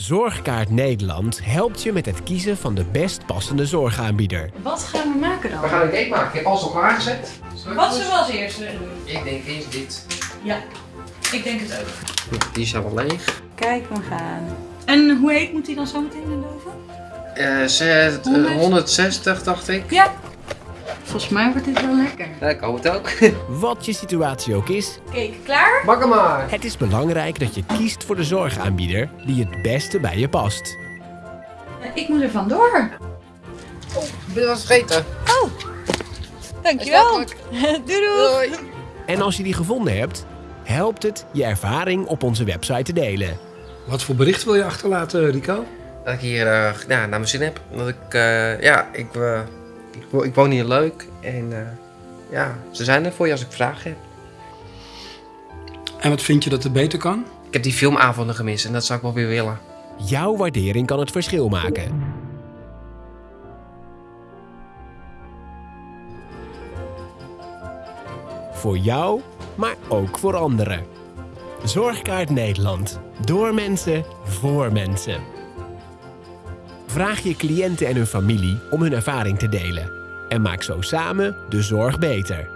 Zorgkaart Nederland helpt je met het kiezen van de best passende zorgaanbieder. Wat gaan we maken dan? We gaan een cake maken. Ik heb alles al klaargezet. Wat zullen we als eerste doen? Ik denk eerst dit. Ja, ik denk het ook. Die is al leeg. Kijk, we gaan. En hoe heet moet die dan zo meteen in de oven? Eh, zet- eh, 100. 160 dacht ik. Ja. Volgens mij wordt dit wel lekker. Ja, ik hoop het ook. Wat je situatie ook is, Cake klaar? Bak hem maar. het is belangrijk dat je kiest voor de zorgaanbieder die het beste bij je past. Ik moet er vandoor. Ik ben wat vergeten. Dankjewel. Is doei doei. Doei. En als je die gevonden hebt, helpt het je ervaring op onze website te delen. Wat voor bericht wil je achterlaten, Rico? Dat ik hier eh, ja, naar mijn zin heb. Dat ik, eh, ja, ik, eh, ik, wo- ik woon hier leuk. En eh, ja, ze zijn er voor je als ik vragen heb. En wat vind je dat er beter kan? Ik heb die filmavonden gemist en dat zou ik wel weer willen. Jouw waardering kan het verschil maken. Voor jou, maar ook voor anderen. Zorgkaart Nederland. Door mensen, voor mensen. Vraag je cliënten en hun familie om hun ervaring te delen. En maak zo samen de zorg beter.